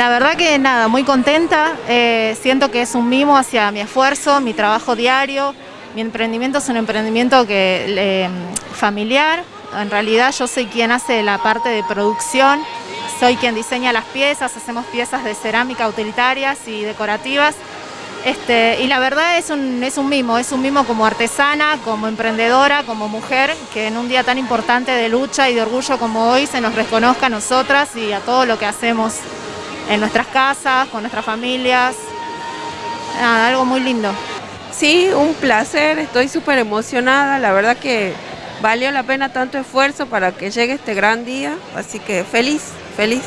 La verdad que nada, muy contenta, eh, siento que es un mimo hacia mi esfuerzo, mi trabajo diario, mi emprendimiento es un emprendimiento que, familiar, en realidad yo soy quien hace la parte de producción, soy quien diseña las piezas, hacemos piezas de cerámica utilitarias y decorativas, este, y la verdad es un, es un mimo, es un mimo como artesana, como emprendedora, como mujer, que en un día tan importante de lucha y de orgullo como hoy se nos reconozca a nosotras y a todo lo que hacemos en nuestras casas, con nuestras familias. Nada, algo muy lindo. Sí, un placer, estoy súper emocionada, la verdad que valió la pena tanto esfuerzo para que llegue este gran día, así que feliz, feliz.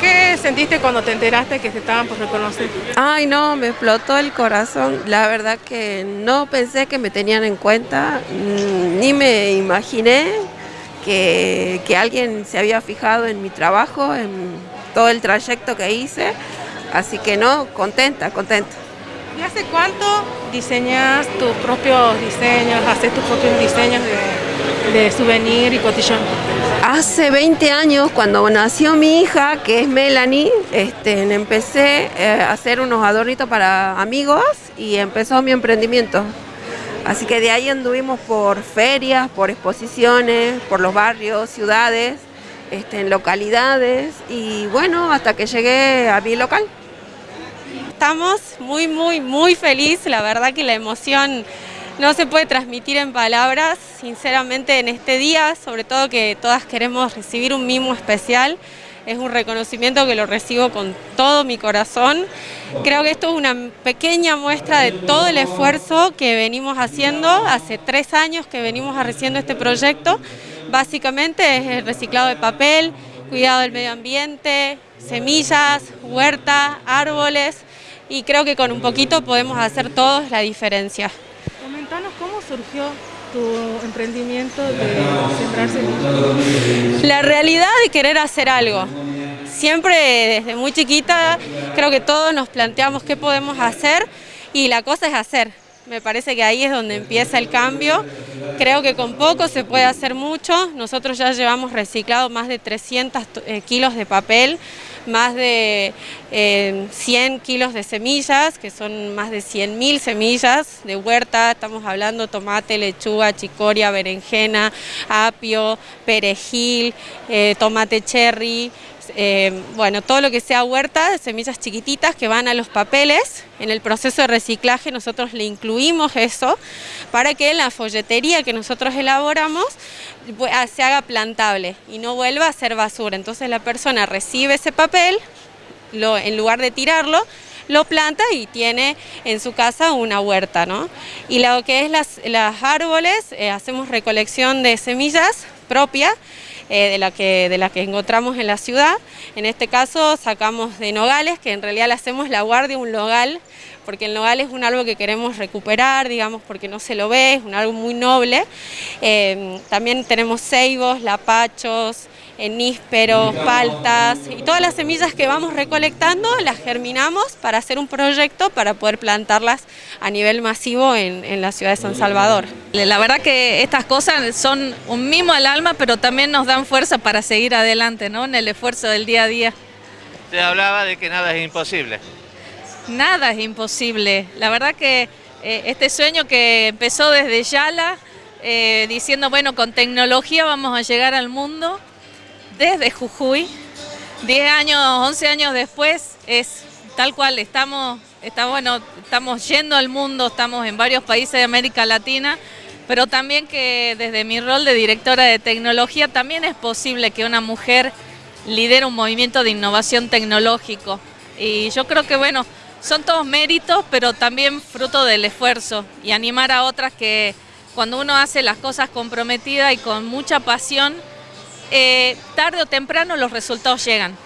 ¿Qué, sentiste cuando te enteraste que se estaban por reconocer? Ay no, me explotó el corazón, la verdad que no pensé que me tenían en cuenta, mm, ni me imaginé que, que alguien se había fijado en mi trabajo, en todo el trayecto que hice, así que no, contenta, contenta. ¿Y hace cuánto diseñas tus propios diseños, haces tus propios diseños de, de souvenir y cotillón? Hace 20 años, cuando nació mi hija, que es Melanie, este, empecé eh, a hacer unos adornitos para amigos y empezó mi emprendimiento. Así que de ahí anduvimos por ferias, por exposiciones, por los barrios, ciudades, este, en localidades y bueno, hasta que llegué a mi local estamos muy, muy, muy felices. La verdad que la emoción no se puede transmitir en palabras. Sinceramente en este día, sobre todo que todas queremos recibir un mimo especial, es un reconocimiento que lo recibo con todo mi corazón. Creo que esto es una pequeña muestra de todo el esfuerzo que venimos haciendo, hace tres años que venimos haciendo este proyecto. Básicamente es el reciclado de papel, cuidado del medio ambiente, semillas, huerta, árboles, y creo que con un poquito podemos hacer todos la diferencia. Comentanos cómo surgió tu emprendimiento de sembrar semillas. La realidad de querer hacer algo. Siempre desde muy chiquita creo que todos nos planteamos qué podemos hacer y la cosa es hacer. Me parece que ahí es donde empieza el cambio. Creo que con poco se puede hacer mucho. Nosotros ya llevamos reciclado más de 300 eh, kilos de papel más de 100 eh, kilos de semillas, que son más de 100.000 semillas de huerta, estamos hablando tomate, lechuga, chicoria, berenjena, apio, perejil, eh, tomate cherry, eh, bueno, todo lo que sea huerta, semillas chiquititas que van a los papeles. En el proceso de reciclaje nosotros le incluimos eso para que en la folletería que nosotros elaboramos ah, se haga plantable y no vuelva a ser basura. Entonces la persona recibe ese papel, en lugar de tirarlo, lo planta y tiene en su casa una huerta. ¿no? Y lo que es las, árboles, eh, hacemos recolección de semillas propias eh, de, la que, de la que encontramos en la ciudad. En este caso sacamos de nogales, que en realidad le hacemos la guardia un nogal, porque el nogal es un árbol que queremos recuperar, digamos, porque no se lo ve, es un árbol muy noble. Eh, también tenemos ceibos, lapachos, nísperos, paltas y todas las semillas que vamos recolectando las germinamos para hacer un proyecto para poder plantarlas a nivel masivo en, en la ciudad de San Salvador. La verdad que estas cosas son un mimo al alma, pero también nos dan fuerza para seguir adelante, ¿no? En el esfuerzo del día a día. Se hablaba de que nada es imposible. Nada es imposible. La verdad que eh, este sueño que empezó desde Yala, eh, diciendo, bueno, con tecnología vamos a llegar al mundo, desde Jujuy. 10 años, 11 años después es tal cual, estamos, está, bueno, estamos yendo al mundo, estamos en varios países de América Latina, pero también que desde mi rol de directora de tecnología también es posible que una mujer lidere un movimiento de innovación tecnológico. Y yo creo que bueno, son todos méritos, pero también fruto del esfuerzo y animar a otras que cuando uno hace las cosas comprometidas y con mucha pasión, eh, tarde o temprano los resultados llegan.